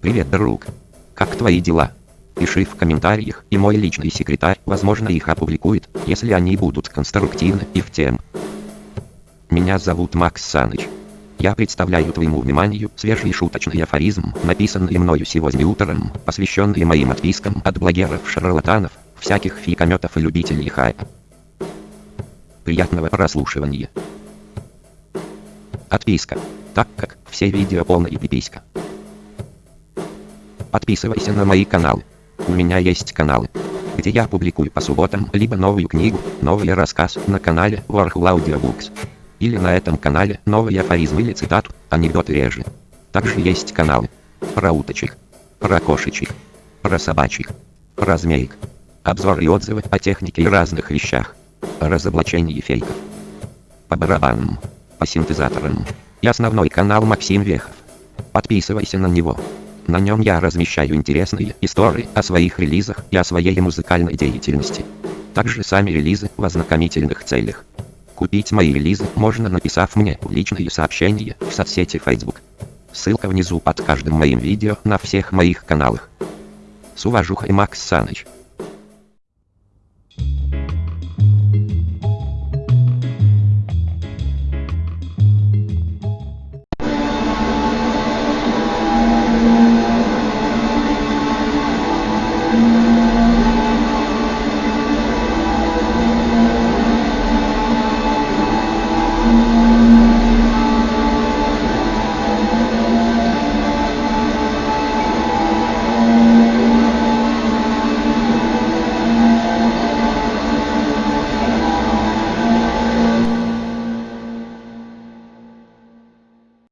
Привет, друг. Как твои дела? Пиши в комментариях, и мой личный секретарь, возможно, их опубликует, если они будут конструктивны и в тем. Меня зовут Макс Саныч. Я представляю твоему вниманию свежий шуточный афоризм, написанный мною сегодня утром, посвященный моим отпискам от блогеров-шарлатанов, всяких фикометов и любителей хайпа. Приятного прослушивания. Отписка. Так как все видео полная пиписька. Подписывайся на мои каналы. У меня есть каналы, где я публикую по субботам либо новую книгу, новый рассказ на канале Warhol Audiobooks. Или на этом канале новые афоризмы или цитату, анекдоты реже. Также есть каналы про уточек, про кошечек, про собачек, про змеек. Обзоры и отзывы о технике и разных вещах. О разоблачении фейков. По барабанам, по синтезаторам. И основной канал Максим Вехов. Подписывайся на него. На нем я размещаю интересные истории о своих релизах и о своей музыкальной деятельности. Также сами релизы в ознакомительных целях. Купить мои релизы можно написав мне в личные сообщения в соцсети Facebook. Ссылка внизу под каждым моим видео на всех моих каналах. С уважухой Макс Саныч.